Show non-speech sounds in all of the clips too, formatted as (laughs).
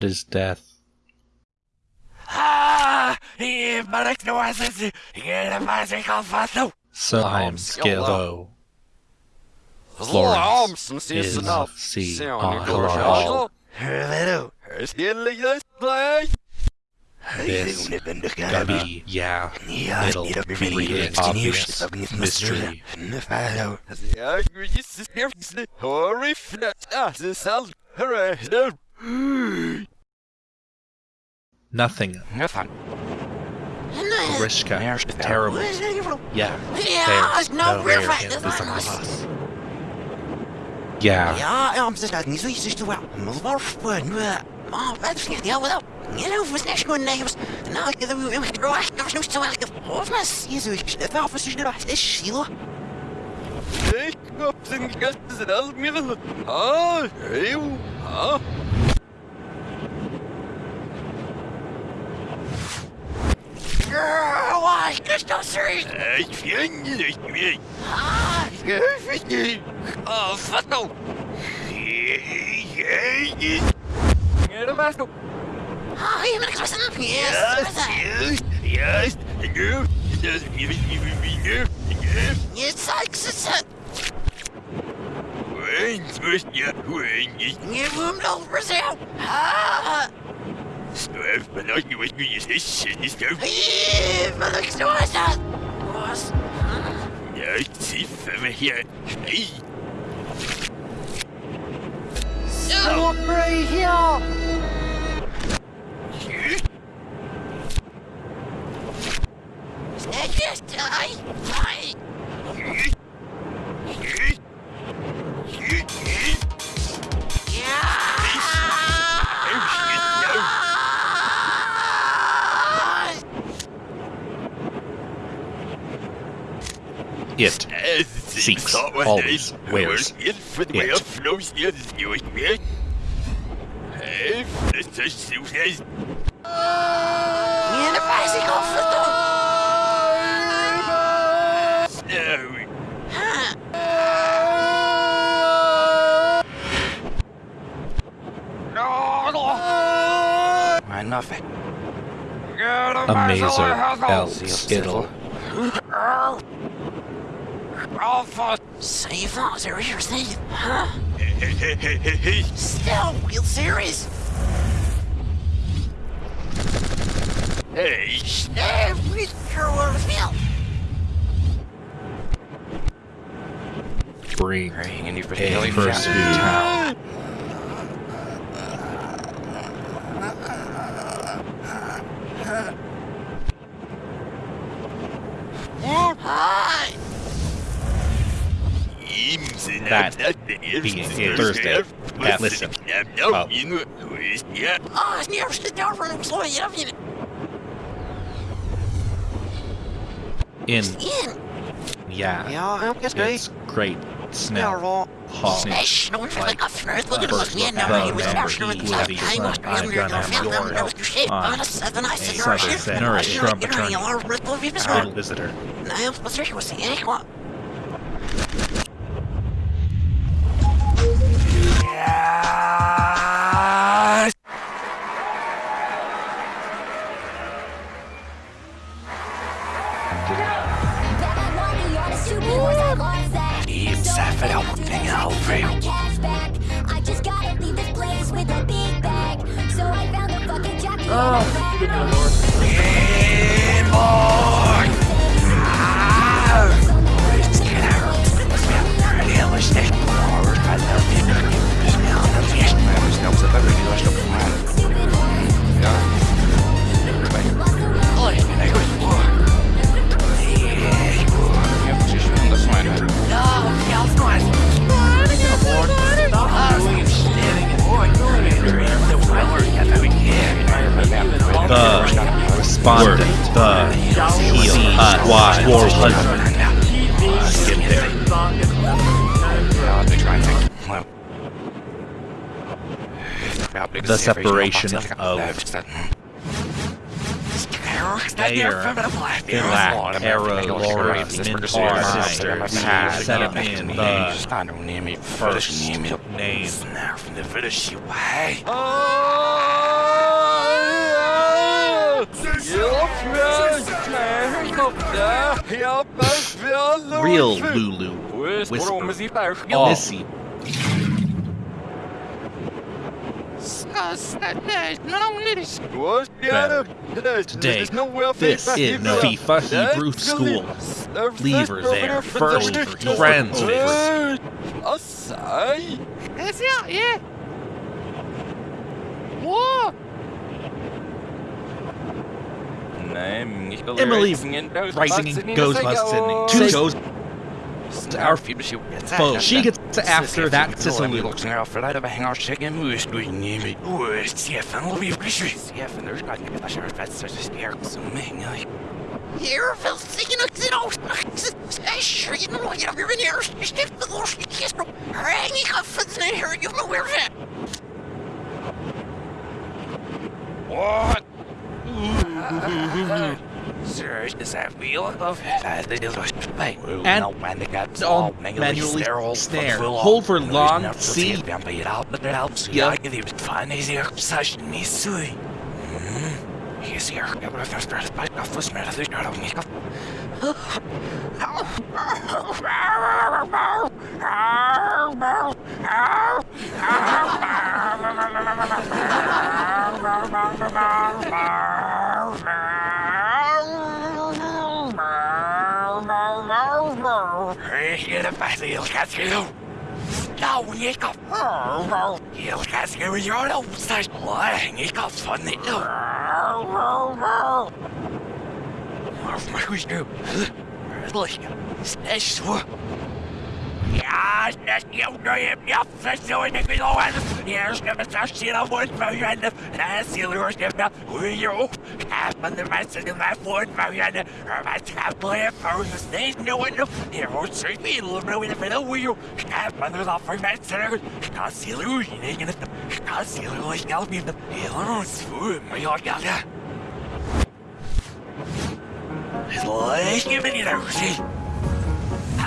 his death. Ah! Ibalik no asisi! Ginamasi kalfato! Slime Skillo Florence Florence is is enough. C. Sound Archelaus. Hello! This gotta be, yeah, Yeah, it'll need a be really an obvious mystery. Hello! Nothing. Nothing. Grishka. There's Terrible. Yeah. Ja, There's nou no weer rare fijn, hint dat is a was- loss. Yeah. Ja, ja, ze staat niet zo iets te wel. Maar waarvoor? Maar wat is niet heel wel? Je know, was ah, niet gewoon negers. Nou, ik heb hem gedraaid. Was nog zo erg. Of mas, je zo, het wel voor zich eruit. Is Sheila? Girl, why? Just don't serious. Ah, Oh, fuck no! ah, je bent was een Yes, Yes, yes, yes, yes, yes, yes, Je zeikt ze. Wens moest je wens. Je voelt over zo. Ah, Stuif, maar als je wat je zegt, is stuif. hier, wat ik It. Seeks, always. Wears. It. For the way it. of flows here is doing it. Hey, this is Susan's. Je de bicycle verdomme. No. Why nothing? a mazer L skittle. Save us, are you saying? Huh? Hey, hey, hey, hey, hey. Still, real serious. Hey, Every girl will feel. Bring Praying and you for a healing person to town. Hi. That being Thursday at Listen. Oh. oh yeah. Oh, it's near the door for them slowing it up. You In, in. yeah, Ja, ik is it's great Ja, smell. wel. Hot. Hey, snort for like a first look at First us. Yeah, look no, at he was the actually with number the he time. will Was be I'm really gonna gonna have feel your them. Those shit on on a seven. I said, Southern "You're shit." Nourished from You're attorney. you're ripple of his Little visitor. Oh, The respondent, the heel hut war husband. Get there. Ja, ik try and think. Well. Ja, ik The zie even separation iets of- left that. Mayor, Finlack, Era, Laura, Mintar, Sister, we set him in the first name. Real Lulu. Whisper. Missy. Today, this is FIFA Hebrew School. Lever there, first friends favorite. Emily Rising goes busting. Two goes our foe. She gets to after that Sicily. Hier wil zien ik dit ook. Sure, you know, you're in here. Stiff the lost kiss. Hang ik af van de here. You know where that. What? Sir, is that real? That is right. And all manually snare. Hold for long C. Ja. (laughs) Fan is hier session me sui. He's here. Ik heb er straks bij af was met het daar ook niet. Hier bij de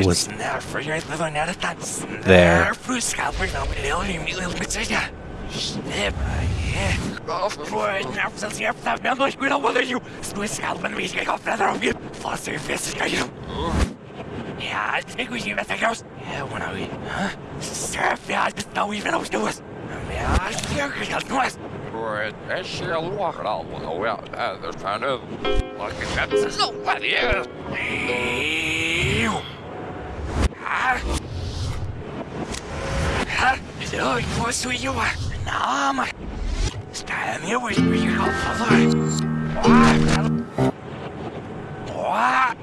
It was there for your living at a dance. there. for scalper now, but it'll be me little yeah. Snip, yeah. Boy, now since you have that man, like we don't bother you. Swiss scalp and we get off feather of you. Foster your fist, you. Yeah, I think we see that goes. Yeah, when I eat, huh? Surf, yeah, I just know even those doers. Yeah, I feel good, that's nice. Right, that shit walking all the way out. Uh, they're trying to look at that. So what is? Ew. Ah. Ah. So, what so you are? No, my. Stand here with me, you go for What? What?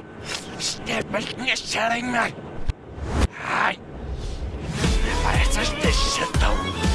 Step back, you're telling me. Hi. But it's this shit though.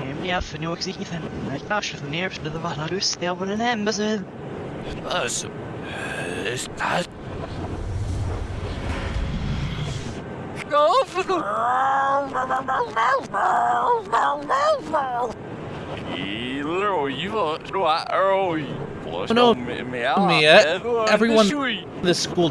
geleel. Misschien. Zij. Nee, we hebben. Ja, för nu också inte. Jag kanske för ner för det var när du ser på den hemma så. Alltså. Is dat? Oh, no, Mia, uh, everyone in the school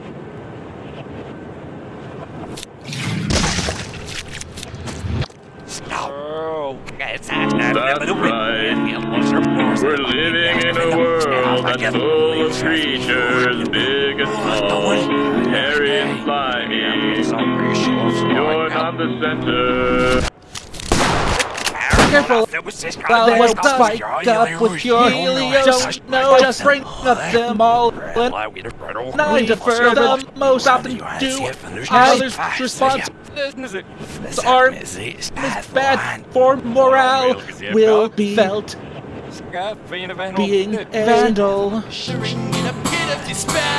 That's right. We're living in a world that's full of creatures, big and small, hairy and slimy. You're not the center. Careful! Well, what's spiked up with your helios? No, just bring up them all and I defer the most often do others' response are bad for morale. Will be felt. Being vandal.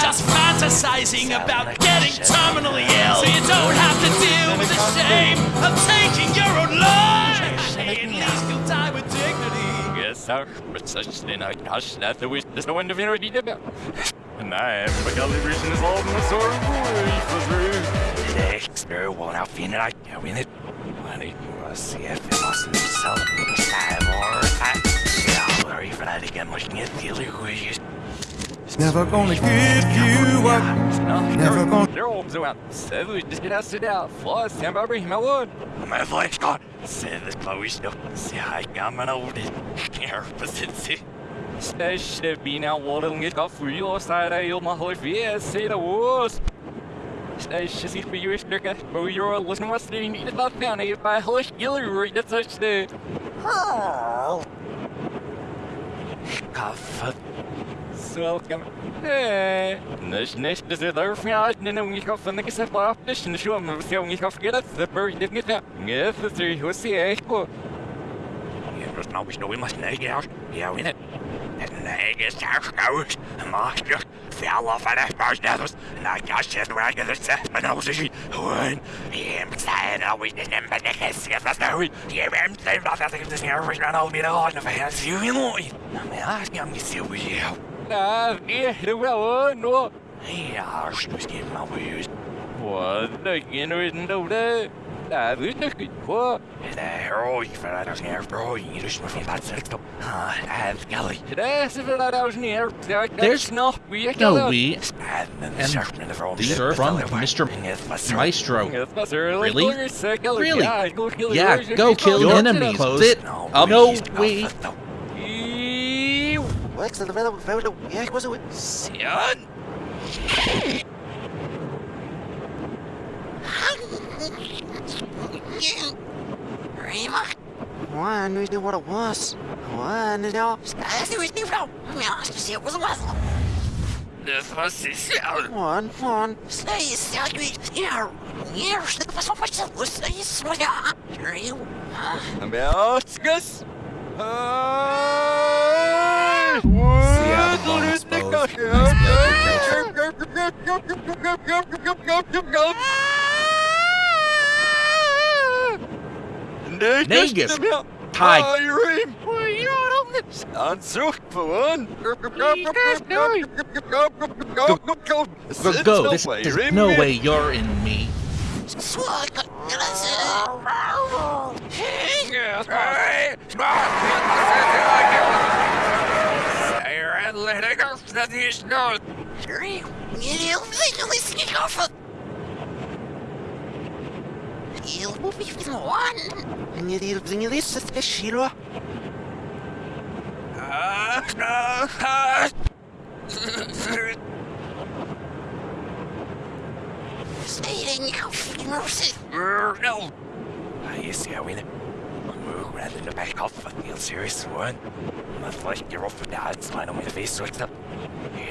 Just fantasizing about getting terminally ill. So you don't have to deal with the shame of taking your own life dignity Yes, sir. But such then I gosh, that the wish there's no one to be ready to And I am a calibration is all my sword was rude. Next, there one out in it, I can win it. Money, we'll see if it was in itself. Five more. Yeah, sorry for that again, looking at the other wishes. Never gonna give you up. Never gonna. They're all so out. So we just get out, sit down. Fly, stand by, bring him out. My voice gone. Say this Chloe still. See, I got my old Here, but it's Stay been out water and get off for you side I my whole fear, say the worst. Stay shitty for you, Stricker. But you're listening what's the need about if I hush Hillary, that's such the. Kaffe. Welcome. Hey. Nish nish this is their fjord and then we go from the cassette off this and show them so we go forget it the bird didn't get that. Yes, the three who see echo. Yeah, there's no we know we must nag out. Yeah, we it. Nag is our goes. Master fell off at that first others. And I just said where I get the set, but I was a one. I'm saying I was in them, but I can't see if that's no. Yeah, I'm saying about that. This here was run over me the heart of a hands. You know, I mean, I think I'm going to see what you Ah, yeah, the well, no. Yeah, I was getting my views. What the generation do that? That is the good for. Där, oj, för att jag ska bra i just med fin plats liksom. Ah, and Gully. That's if I was near. There's No, we And then And surfing the front. these are from Mr. Maestro. Really? Really? Yeah, go kill enemies. Sit. No, we. Wax the fellow, fellow, yeah, was it? Sion! Rima! One, we knew what it was. One, you know. As you was new from. I mean, I was it was a whistle. This was the Sion. One, one. Say, Sion, you yeah, yeah, look for so much that was a swagger. Here you. Negus. Hi. Answer for one. Go, go. This, there's no way you're in me. Swag. Hurry. You legally sneak off. You will be one. Nie wiem, nie jest to siła. Stating of mercy. No. You see how we move rather than back off. I feel serious one. Not like you're off with that smile on my face, so it's up.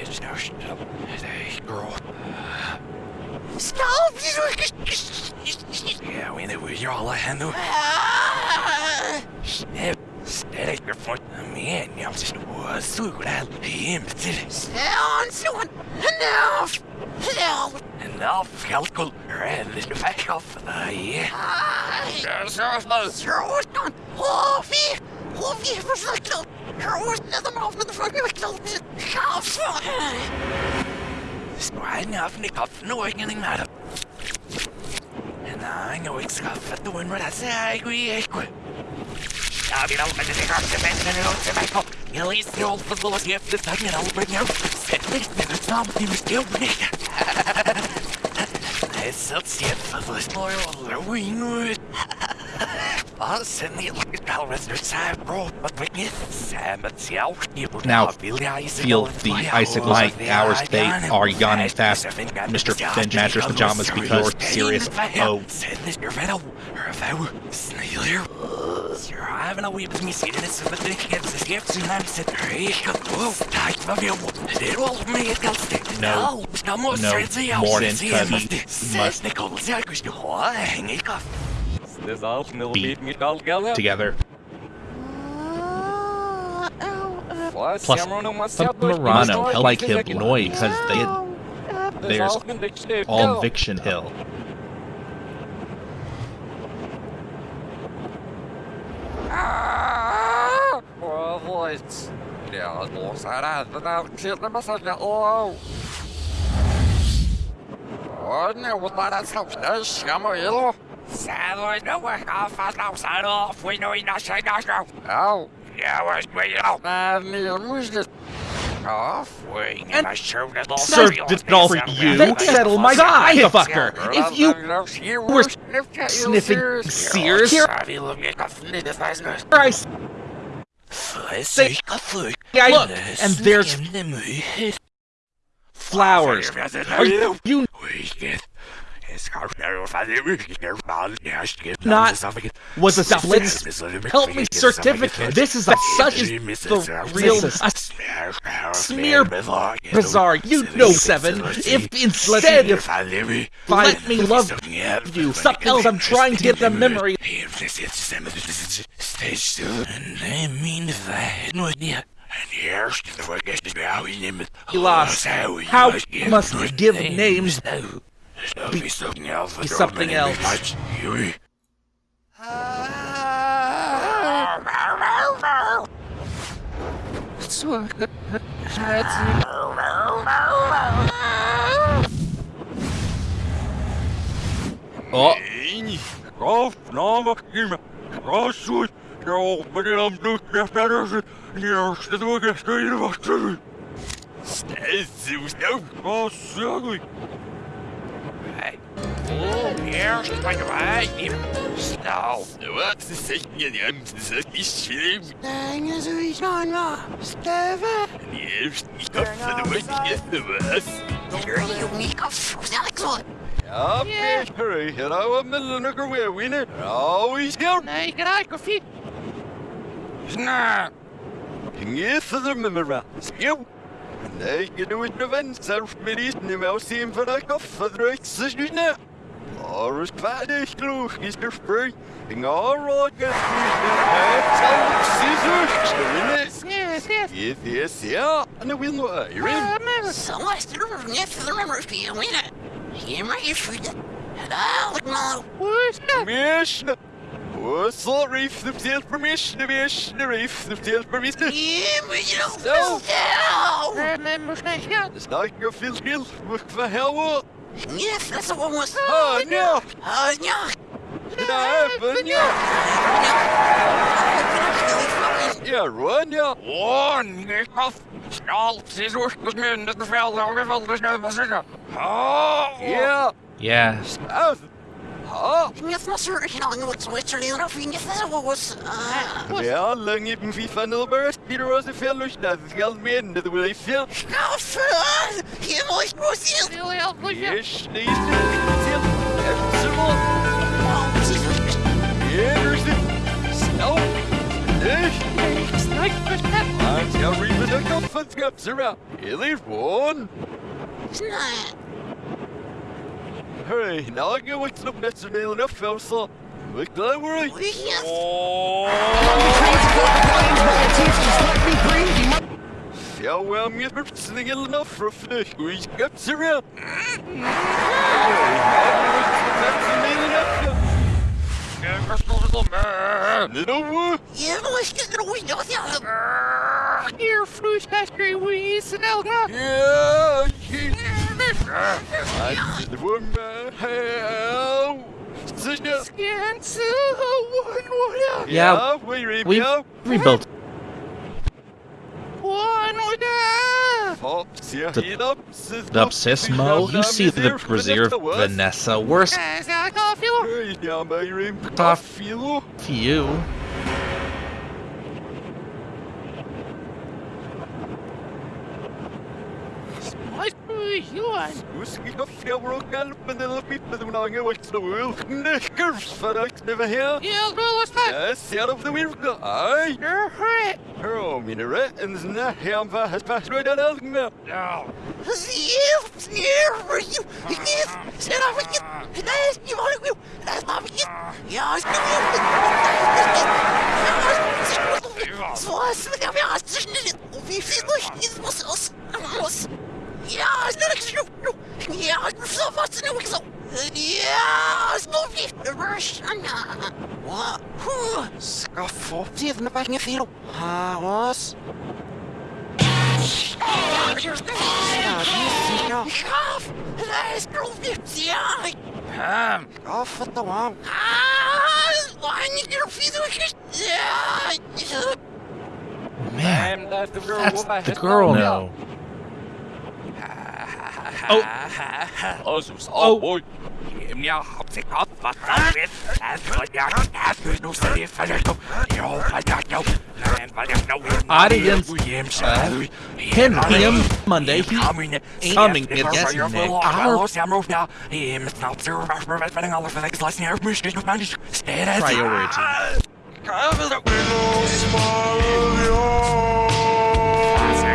Just now up. Hey, girl. Stop! Yeah, we know you're all I handle. Snap. Steady your foot. Oh, man, jag just var sugen hemtill. Sound, sound. Enough. Enough. Enough. Rädd du back off. The yeah. Sråstan. Hofi. Hofi försökte. Sråstan av den försökte. Kaffe. Spräng av ni kaffe nu ingenting med det. Nej, jag vill skaffa då en vad jag säger. Jag vill med det här till vänster nu och till mig. Jullie stil vervolgens heeft de tang en over jou. Zet niks met het naam die me stil niet. Hij zat zeer vervolgens mooi onderwing uit. Wat zijn die spel met de zijn bro, wat we niet zijn met jou. Now, feel the Light hours they are yawning fast, Mr. Bench Mattress Pajamas, because you're serious. Oh, Having a wee bit of me sitting in some of the kids, the skips, and I'm sitting kan whoa, tight of you. Det var mig ett kallt No. No, se Morden, se Cubby, måste must- Nichols, jag kunde ha hänga i kaffe. Det är allt med Be lite mitt allt gäller. together. Plus, held like him annoyed because they there's all Viction Hill. Café, não sai não, fui no inacha, inacha. Au. Ja, was me out. Men ni måste Oh, fui, and I showed it all. Sir, did it all for you? Then settle my guy, fucker! If you were sniffing Sears, here I say, I look, and there's flowers. Are you, you not was a split help me certificate. This is a, such as the real a smear bazaar. You know, seven. If instead if let me love you, something else I'm trying to get the memory. Stay still, and I mean if I had no idea. And here's the forget how we name it. He lost. How must give names? Be something else. Be something else. Oh, Golf, no, Kim, Rosswood, yo, but I'm doing the better. You're still doing it straight of us. Stay still. Oh, silly. Oh, here's the way. Snow. What's the second I'm the issue? Ingen så vi snarare. Steve. Yes, ich hoffe, du weißt jetzt was. You're unique of Alex. Ja, hurry, here I am, Milliner, we're winner. Always down. Nej, kan jag gå fint? Snä! Inget för dem med mig. Skjå! Nej, jag du inte vänster med isne med oss in för att kaffe dröjt så snä. Arus kväde slog i stor spray. Inga råga Yes, yes. Yes, yes, ja. Nu vill nog Iron. Så måste du ringa för de här spelningarna. Ge mig för det. Alex Malo. Permission. Oh, sorry if the field permission, permission, if the field permission. Ge mig No. då. Men måste jag It's not your field skill. What the hell? Yes, that's what was. Oh, no. Oh, ja. Did I happen? Yeah, run, yeah. One, get off. All scissors, was men that fell over the scissors. Yeah. yeah. Out. Huh? Yes, my sir. You know, what's what's your name? Yes, that's what was. Uh. Ja, länge på FIFA Nilberg. Peter was a fellow that skal mene det vil jeg fjell. Skaffe! Jeg må ikke gå til. Yes, det er det. Eftermål. Here's it. Snow. Yes. I'm sorry, but I got fun scraps around. Here, there's one. Hurry, now I go with the best of nail enough, also. Look, don't worry. Ja, well, I'm getting something enough for a finish. We got around. Little one. Jeg må ikke dro i dag. Here, fruit factory, we smell that. Yeah, yeah, we, we rebuilt. The Dubsismo, you see the Brazier Vanessa worse. Off you. Division. Never Yes, out of the wind. Aye. You're right. Has passed right now. You, Ja, Wie viel ich muss aus? я, знаешь, ну, я, все, вас не выказал, я, снова, Russian, what, who, скафов, ты на пашне филу, а, вас, Gaaf! Hij is proefdicht, ja! Um, Gaaf, wat dan wauw? Ah, waar niet meer fietsjes? Ja! Man, that's the girl. That's What the girl now. Oh. Oh, sus. Oh. Oh, boy. Ja, op zich af, wat dat is. En wat ja, het is nog steeds verder. Jo, wat dat nou? En wat dat nou? Audience, uh, him, him, Monday, he coming coming against our Our Him, it's not so rush for vetting all of the legs, less near mission, no man, stay at priority.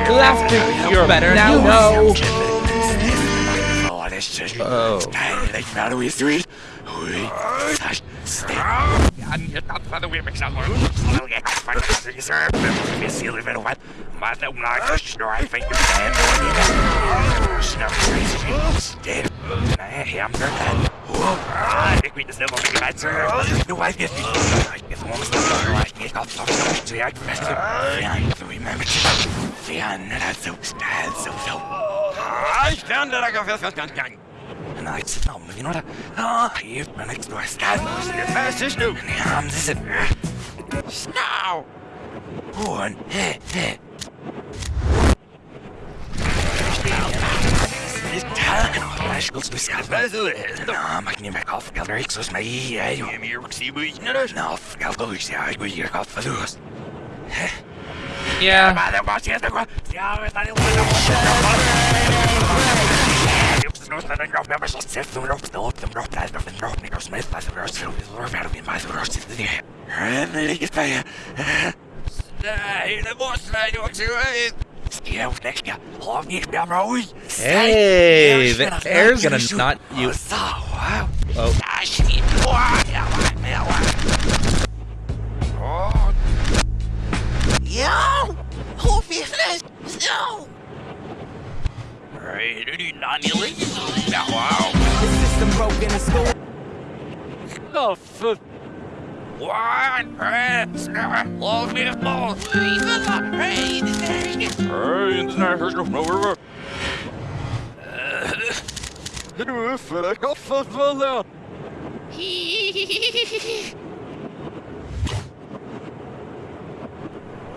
Laughter, you're better now. No. Oh, this is Oh. Like now we three. We stay. You're not for the women somewhere. I'll get my cousin, sir. Miss Silly Little One. But I'm not sure I think you're dead. Snuff crazy. Dead. I am your dad. I think we just never make it sir. No, I get it. I get the woman's the right. Get off the so I can rest it. Yeah, so remember to. Yeah, that's so sad, so so. I stand there like a fifth gun. And I said, no, you know what? Ah, you've been next door. Stand the fastest new. And I'm this. Now. One. Hey, hey. Bicycles with Scott Basil. No, mag niet meer af. Ik had er iets zoals mij. Ja, je meer ook zie je niet. Nou, ik had wel iets. Ja, ik wil hier af. Verloos. Yeah. Maar dat was het ook. Ja, we zijn heel Hey, the air's gonna not you. Oh. Yo! Hoe fitness? Zo! Oh, fuck. One, love me both. Even the pain Hey, in the night, here's no over. Nu för jag kaffet väl där. Why can exchange me? Here on Sensima. Stir was. Ha! Oh, you can see stuff for you. Yes. If now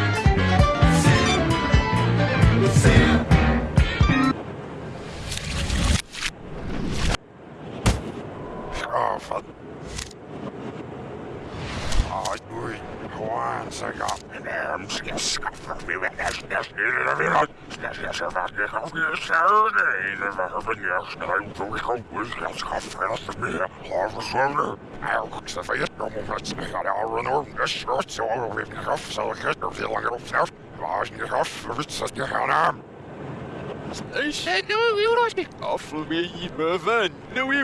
Oh, fuck. Oh, dude. Once I got my damn skin scuffed me with that stuff in the middle. That's just about the coffee Saturday. Never happened yesterday. So we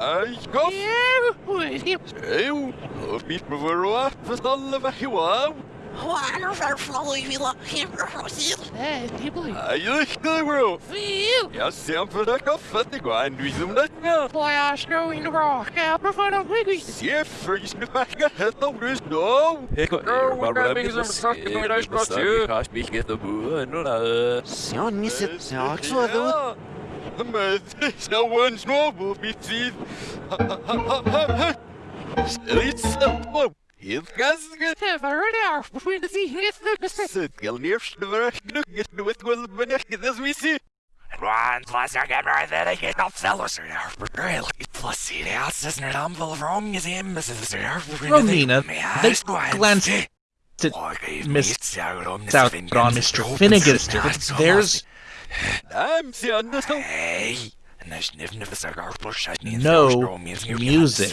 listening. I do not. Hey, darling. Ah, mas ja, nee, wat Niels. Es is die vinden voor. Ja. Hij komt. Eeuw. Of niet me voor wat verstanden you like him or seal? Hey, people. Hij is de bro. Feel. Ja, sempre ik wou en doe ze dat wel. Why I snow in the rock. I prefer the wiggy. Zie voor je snuffig het op rust no. Ik Oh, maar wat we ben je hebben zo ze zacht ik? Ga get de boer en dan Sion, miss it. Ja, ik zo doen. Maar zo een snowball fietsen. Iets op. Heel gasget. Have I heard out between the sea and the sea? Zit je eerst de weg nog eens nooit wel beneden dat we zien. Run, plus I get right there, I get off sellers or really plus see the house isn't it I'm full of wrong museum, this is there. Romina, they glanced at Miss out on Mr. Finnegan. There's I'm seeing this. Hey, and there's niff niff a cigar push I need no music.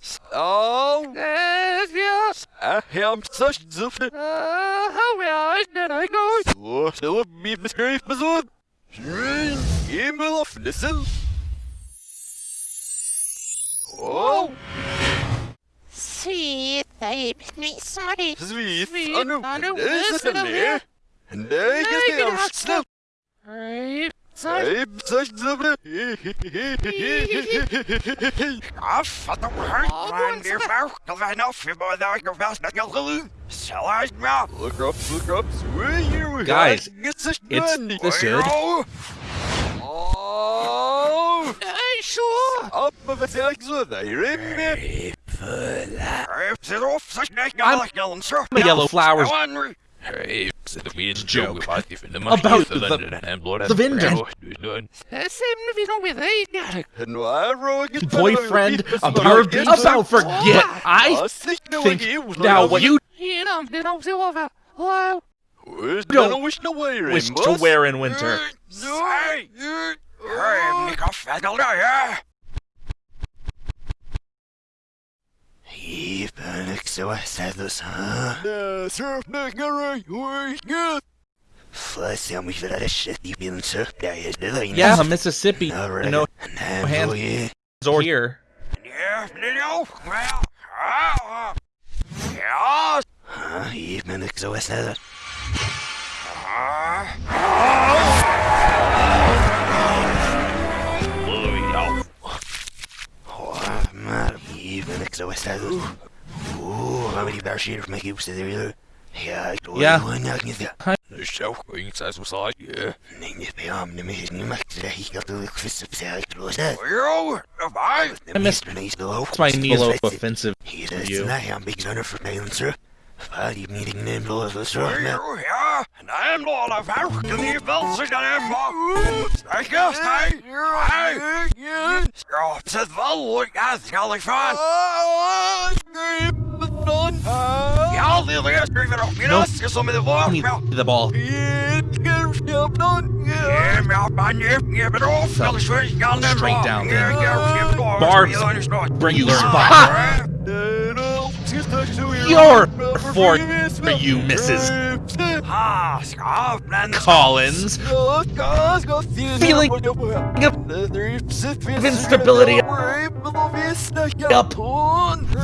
wat her nou, je wiks de voor mij, voor mij in de jose, dat u huns nu dat. Nej, en blod op snart mer vän för ungen lite så gott så något vad jag vill ska på sig. Oh, Yes, yes. I am such zufte. Uh, how well did I go? Oh, stil me beskreef me zo. Je moet af, listen. Oh, See, they me sorry. sweet. Sweet, Anu, Anu, deze is listen hem up, neer. En daar is Nee, de get out, afstand. Hey, sorry. Hey, such zufte. Af, wat een hart, man, die vrouw. Dat wij nou voor bij daar ik was net al geloof. Zal hij nou? Look up, look up, swear here we Guys, it's money. this good. Oh, Hey, sure. up of a sex with a rim. Zit op, zeg net I'm- nou gillen, zo. The yellow flowers Hey, zit ik weer Joke. About the About the- the vendor. That seemed to be wrong with hey, got it. And I wrote it. boyfriend about about forget. I think now what you You don't see over. Wow. Don't don't wish to wear wish to wear in winter. Hey, hey, Nick af, ik al daar, ja. Hier ben ik zo zelfs, hè? Surf nigger, we're good. First, ja, moet je dat shit die binnen surf, daar is de lijn. Yeah, Mississippi. You know, and then, hands- yeah. or here. Ja, nee, oh, show ging zij zo saai. Ja. Nee, niet bij hem, nee, meer niet maar ik zeg dat ik vis op zijn los hè. Yo, bye. I missed- That's why I need a little offensive. Hier is you. het een beetje zo'n vervelend, sir. Waar die meeting neemt los, dat is zo. Ja, en hij hem nog al vrouw. Kan hier wel zich dan hem Sterk je, sterk. Hey. Strop zit wel, ik ga het zal ik van. Ja, die eerst weer op. Je Nope. is zo met de woord. Give me the ball. Het gaat snel dan. Straight down there. Barbs bring you spot. Your for you, Mrs. Collins. Feeling of instability up.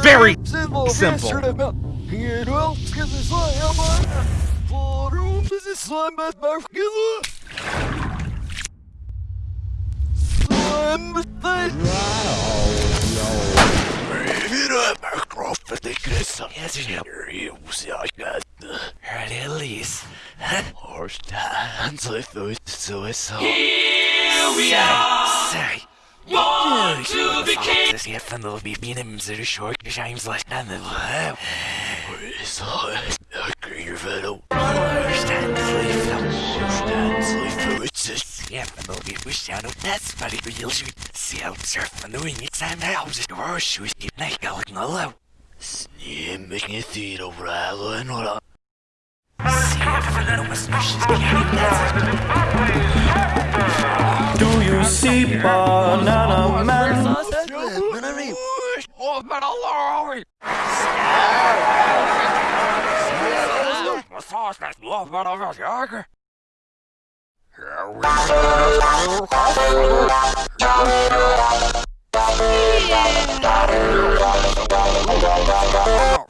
Very simple. Release. Say. Born to be king. This here fan will be being him to the short like of. Understand sleep now. Understand sleep it's just yeah, fan will be wish down of that's very real shoot. See how surf and doing it time now. Just go shoot keep night going low. See if fan no must Do you see banana man? Oh, but Allah! Sauce that's love, but I'm not younger. First, first, sure. Ja, nee, nee, dit is een wonder. Sure. Ja. Oh, surf it. There is no one here. Oh, surf it. Oh, no, gosh, gosh. Ja, serieus. Nee, maar dat is het. De nerf producer hebben niet meer. I'm here, there's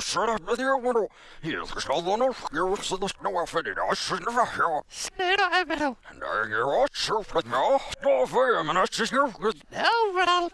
shut up with your window. Here's the skull on us. Here's the snow outfit. I should never hear. Nee, dat hebben we. And I hear all surf with me. No fame, and I just hear with Nou, wat al.